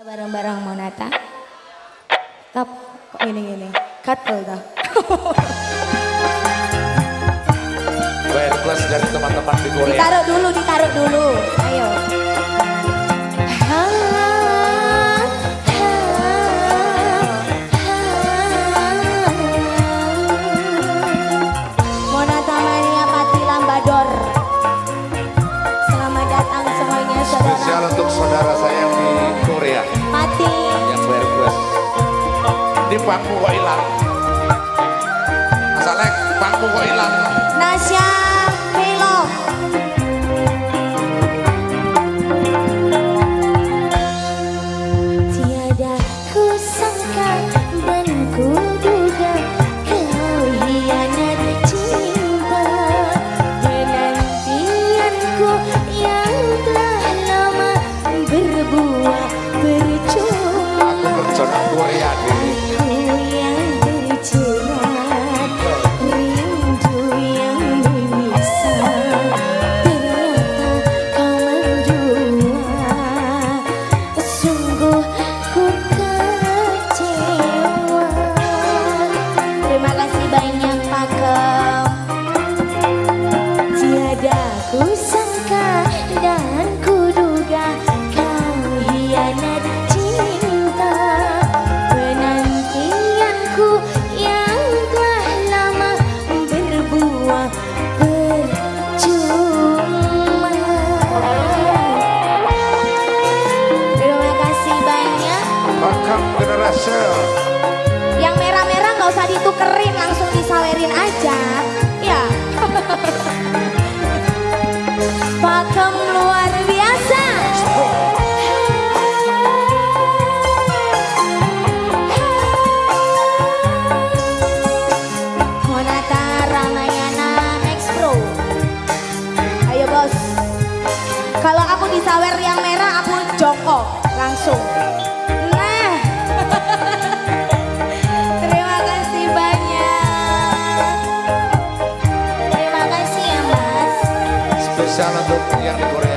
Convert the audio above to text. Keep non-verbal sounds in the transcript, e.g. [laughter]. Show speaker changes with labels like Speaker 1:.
Speaker 1: Bareng-bareng mau nata. Tap, kok gini-gini. Katel dah.
Speaker 2: Well, plus dari teman-teman di Korea.
Speaker 1: Ditaruh dulu, ditaruh dulu.
Speaker 2: pangku kok ilang. Masalek pangku kok ilang.
Speaker 1: Nasya dengerin aja ya. [laughs] Pakem luar biasa. Kalau aku disawer yang
Speaker 3: ganando.